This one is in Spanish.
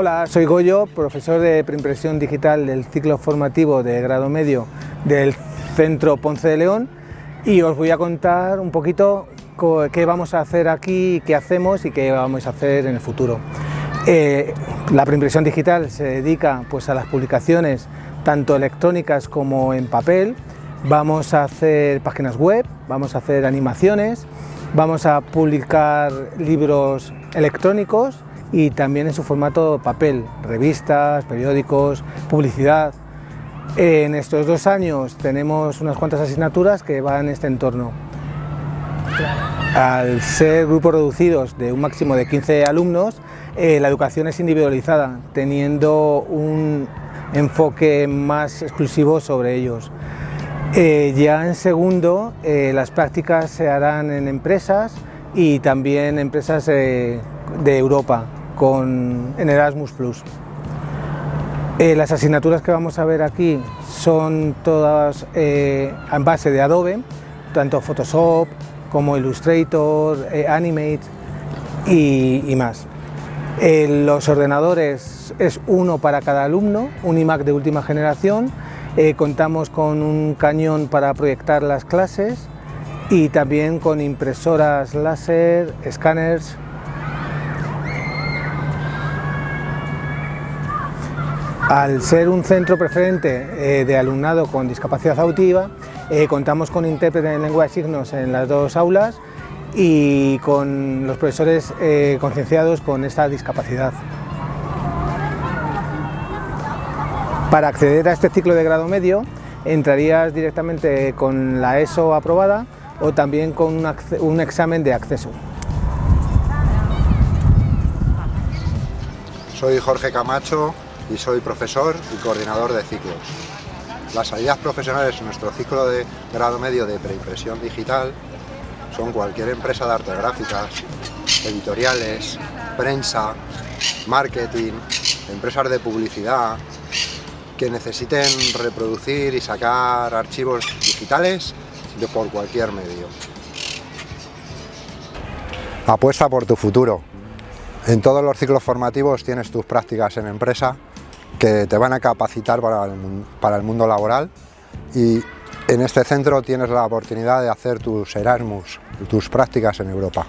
Hola, soy Goyo, profesor de preimpresión digital del ciclo formativo de grado medio del Centro Ponce de León y os voy a contar un poquito qué vamos a hacer aquí, qué hacemos y qué vamos a hacer en el futuro. Eh, la preimpresión digital se dedica pues, a las publicaciones tanto electrónicas como en papel, vamos a hacer páginas web, vamos a hacer animaciones, vamos a publicar libros electrónicos y también en su formato papel, revistas, periódicos, publicidad. En estos dos años tenemos unas cuantas asignaturas que van en este entorno. Al ser grupos reducidos de un máximo de 15 alumnos, eh, la educación es individualizada, teniendo un enfoque más exclusivo sobre ellos. Eh, ya en segundo, eh, las prácticas se harán en empresas y también empresas de Europa, con, en Erasmus+. Eh, las asignaturas que vamos a ver aquí son todas eh, en base de Adobe, tanto Photoshop como Illustrator, eh, Animate y, más. los ordenadores es uno para cada alumno, un iMac de última generación, contamos con un cañón para proyectar las clases y también con impresoras láser, escáneres, Al ser un centro preferente eh, de alumnado con discapacidad auditiva, eh, contamos con intérprete en lengua de signos en las dos aulas y con los profesores eh, concienciados con esta discapacidad. Para acceder a este ciclo de grado medio, entrarías directamente con la ESO aprobada o también con un examen de acceso. Soy Jorge Camacho, y soy profesor y coordinador de ciclos. Las salidas profesionales en nuestro ciclo de grado medio de preimpresión digital son cualquier empresa de arte gráficas, editoriales, prensa, marketing, empresas de publicidad, que necesiten reproducir y sacar archivos digitales de por cualquier medio. Apuesta por tu futuro. En todos los ciclos formativos tienes tus prácticas en empresa que te van a capacitar para el, mundo laboral y en este centro tienes la oportunidad de hacer tus Erasmus, tus prácticas en Europa.